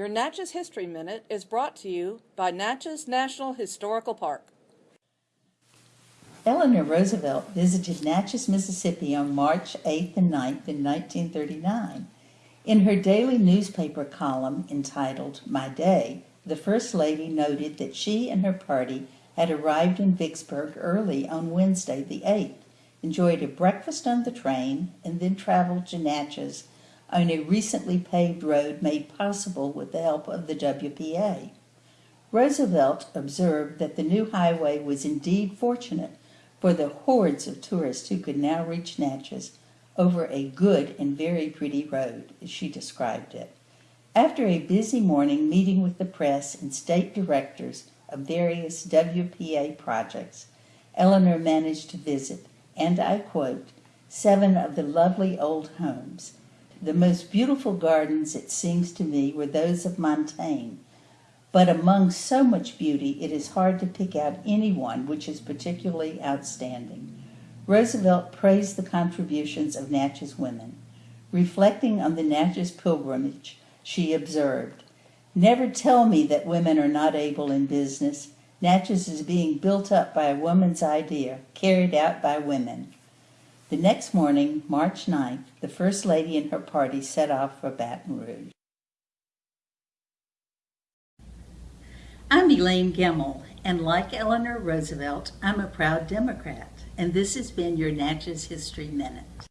Your Natchez History Minute is brought to you by Natchez National Historical Park. Eleanor Roosevelt visited Natchez, Mississippi on March 8th and 9th in 1939. In her daily newspaper column entitled My Day, the First Lady noted that she and her party had arrived in Vicksburg early on Wednesday the 8th, enjoyed a breakfast on the train, and then traveled to Natchez on a recently paved road made possible with the help of the WPA. Roosevelt observed that the new highway was indeed fortunate for the hordes of tourists who could now reach Natchez over a good and very pretty road, as she described it. After a busy morning meeting with the press and state directors of various WPA projects, Eleanor managed to visit, and I quote, seven of the lovely old homes. The most beautiful gardens, it seems to me, were those of Montaigne, but among so much beauty, it is hard to pick out any one which is particularly outstanding. Roosevelt praised the contributions of Natchez women. Reflecting on the Natchez pilgrimage, she observed, Never tell me that women are not able in business. Natchez is being built up by a woman's idea, carried out by women. The next morning, March 9th, the First Lady and her party set off for Baton Rouge. I'm Elaine Gemmel, and like Eleanor Roosevelt, I'm a proud Democrat, and this has been your Natchez History Minute.